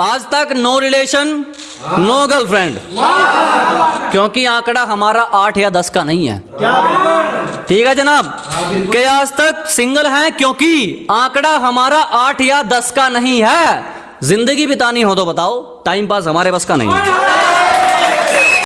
आज तक no relation no girlfriend क्योंकि आंकड़ा हमारा आठ या दस का नहीं है। ठीक है जनाब? के आज तक सिंगल हैं क्योंकि आंकड़ा हमारा आठ या दस का नहीं है। ज़िंदगी बितानी हो तो बताओ टाइम पास हमारे बस का नहीं है।